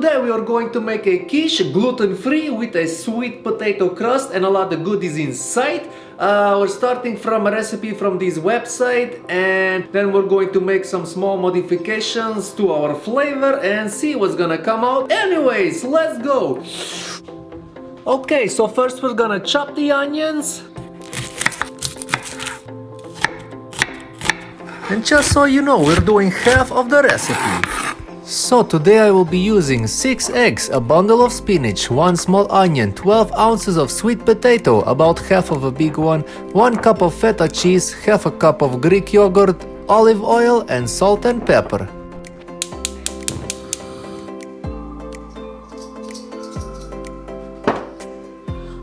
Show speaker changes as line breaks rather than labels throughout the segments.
today we are going to make a quiche gluten-free with a sweet potato crust and a lot of goodies inside. Uh, we're starting from a recipe from this website and then we're going to make some small modifications to our flavor and see what's gonna come out. Anyways, let's go! Okay, so first we're gonna chop the onions. And just so you know, we're doing half of the recipe. So today I will be using 6 eggs, a bundle of spinach, 1 small onion, 12 ounces of sweet potato, about half of a big one, 1 cup of feta cheese, half a cup of Greek yogurt, olive oil and salt and pepper.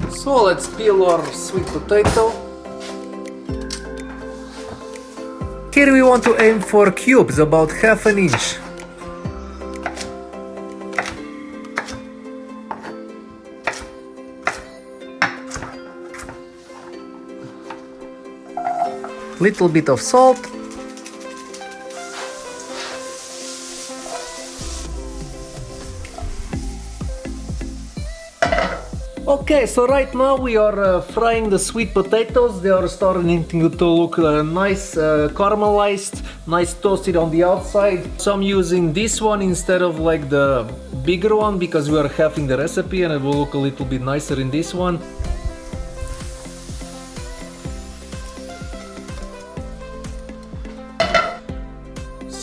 So let's peel our sweet potato. Here we want to aim for cubes about half an inch. Little bit of salt Okay, so right now we are uh, frying the sweet potatoes. They are starting to look uh, nice uh, caramelized, nice toasted on the outside. So I'm using this one instead of like the bigger one because we are having the recipe and it will look a little bit nicer in this one.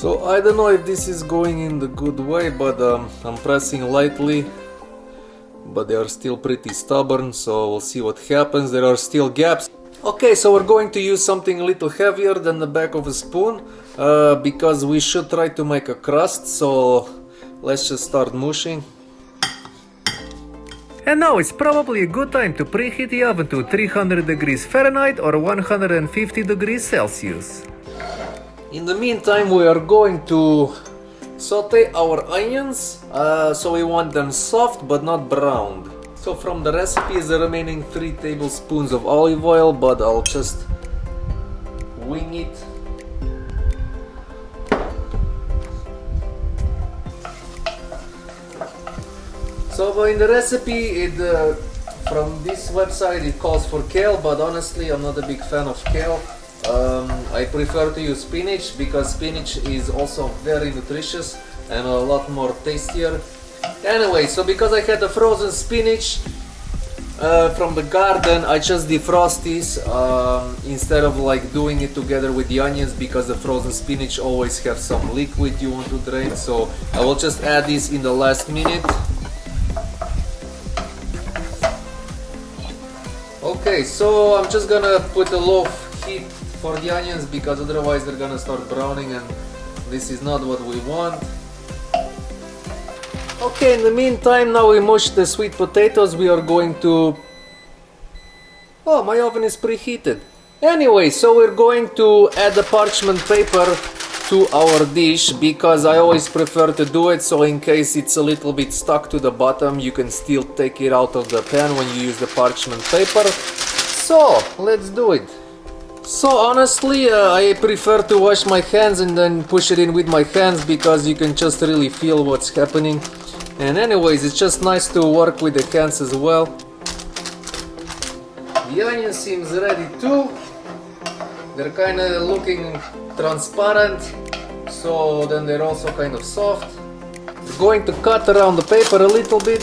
So I don't know if this is going in the good way, but um, I'm pressing lightly. But they are still pretty stubborn so we'll see what happens. There are still gaps. Okay so we're going to use something a little heavier than the back of a spoon uh, because we should try to make a crust so let's just start mushing. And now it's probably a good time to preheat the oven to 300 degrees Fahrenheit or 150 degrees Celsius. In the meantime we are going to Saute our onions, uh, so we want them soft but not browned. So from the recipe is the remaining 3 tablespoons of olive oil, but I'll just wing it. So in the recipe, it, uh, from this website it calls for kale, but honestly I'm not a big fan of kale. Um, I prefer to use spinach because spinach is also very nutritious and a lot more tastier. Anyway, so because I had the frozen spinach uh, from the garden, I just defrost this um, instead of like doing it together with the onions because the frozen spinach always have some liquid you want to drain. So I will just add this in the last minute. Okay, so I'm just gonna put a low heat for the onions because otherwise they're gonna start browning and this is not what we want. Okay, in the meantime now we mush the sweet potatoes we are going to... Oh, my oven is preheated. Anyway, so we're going to add the parchment paper to our dish because I always prefer to do it so in case it's a little bit stuck to the bottom you can still take it out of the pan when you use the parchment paper. So, let's do it. So honestly, uh, I prefer to wash my hands and then push it in with my hands because you can just really feel what's happening. And anyways, it's just nice to work with the hands as well. The onion seems ready too. They're kind of looking transparent, so then they're also kind of soft. We're going to cut around the paper a little bit.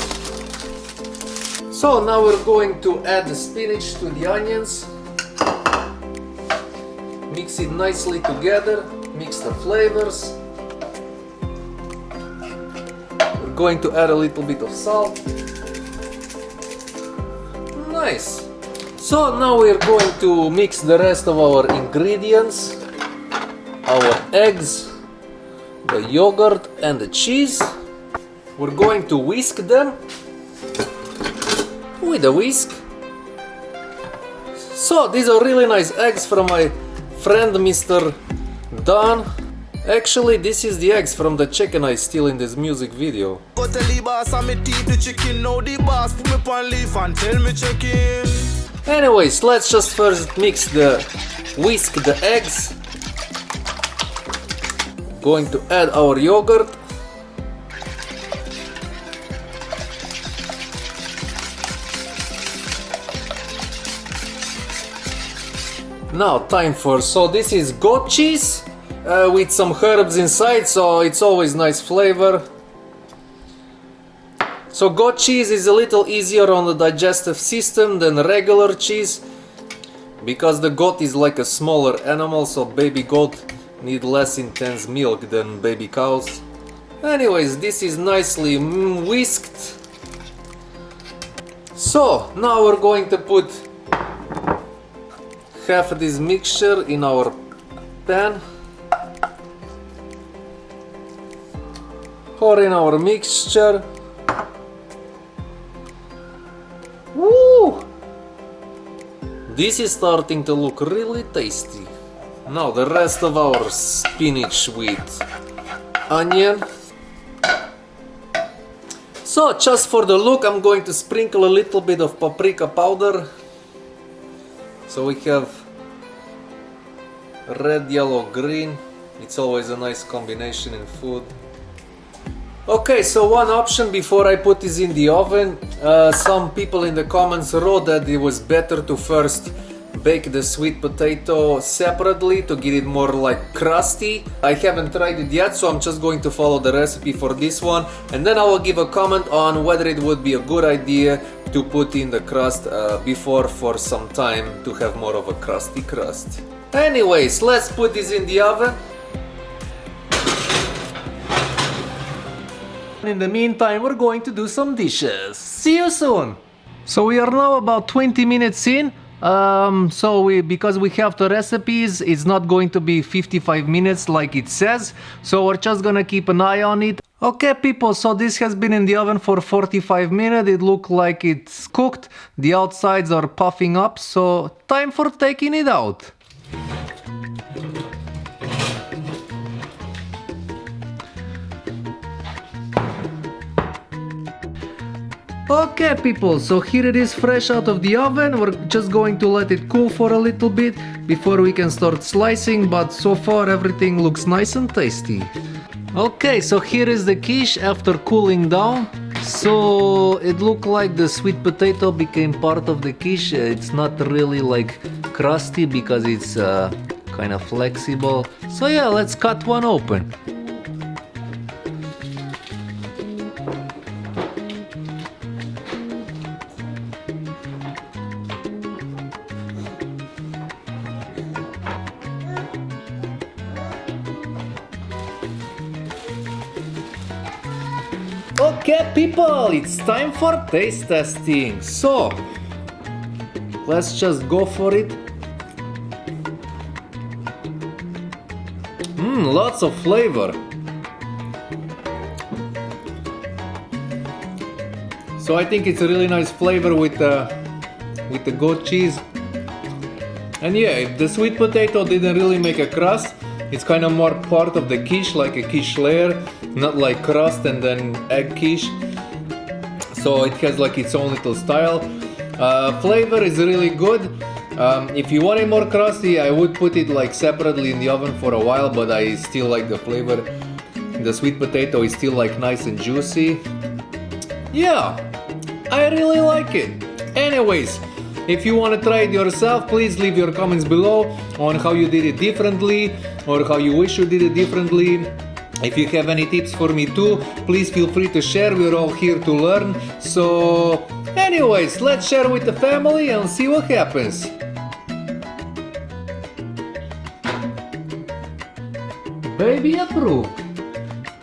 So now we're going to add the spinach to the onions it nicely together, mix the flavors. We're going to add a little bit of salt. Nice! So now we're going to mix the rest of our ingredients, our eggs, the yogurt and the cheese. We're going to whisk them with a whisk. So these are really nice eggs from my friend Mr. Don. Actually, this is the eggs from the chicken I steal in this music video. Anyways, let's just first mix the whisk the eggs. Going to add our yogurt. Now time for, so this is goat cheese uh, with some herbs inside, so it's always nice flavor. So goat cheese is a little easier on the digestive system than regular cheese because the goat is like a smaller animal so baby goat need less intense milk than baby cows. Anyways, this is nicely whisked. So now we're going to put of this mixture in our pan pour in our mixture Woo! This is starting to look really tasty. Now the rest of our spinach with onion. So just for the look I'm going to sprinkle a little bit of paprika powder. So we have red, yellow, green. It's always a nice combination in food. Okay, so one option before I put this in the oven, uh, some people in the comments wrote that it was better to first bake the sweet potato separately to get it more like crusty. I haven't tried it yet, so I'm just going to follow the recipe for this one and then I will give a comment on whether it would be a good idea to put in the crust uh, before for some time to have more of a crusty crust. Anyways, let's put this in the oven In the meantime, we're going to do some dishes. See you soon! So we are now about 20 minutes in. Um, so we, because we have the recipes, it's not going to be 55 minutes like it says. So we're just gonna keep an eye on it. Okay people, so this has been in the oven for 45 minutes. It looks like it's cooked. The outsides are puffing up, so time for taking it out. Okay people, so here it is fresh out of the oven. We're just going to let it cool for a little bit before we can start slicing, but so far everything looks nice and tasty. Okay, so here is the quiche after cooling down. So it looked like the sweet potato became part of the quiche. It's not really like crusty because it's uh, kind of flexible. So yeah, let's cut one open. Okay people, it's time for taste testing. So, let's just go for it. Mmm, lots of flavor. So I think it's a really nice flavor with the with the goat cheese. And yeah, the sweet potato didn't really make a crust, it's kind of more part of the quiche, like a quiche layer, not like crust and then egg quiche. So it has like its own little style. Uh, flavor is really good. Um, if you want it more crusty, I would put it like separately in the oven for a while, but I still like the flavor. The sweet potato is still like nice and juicy. Yeah, I really like it. Anyways, if you want to try it yourself, please leave your comments below on how you did it differently or how you wish you did it differently. If you have any tips for me too, please feel free to share, we're all here to learn. So anyways, let's share with the family and see what happens. Baby approved.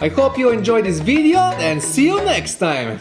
I hope you enjoyed this video and see you next time.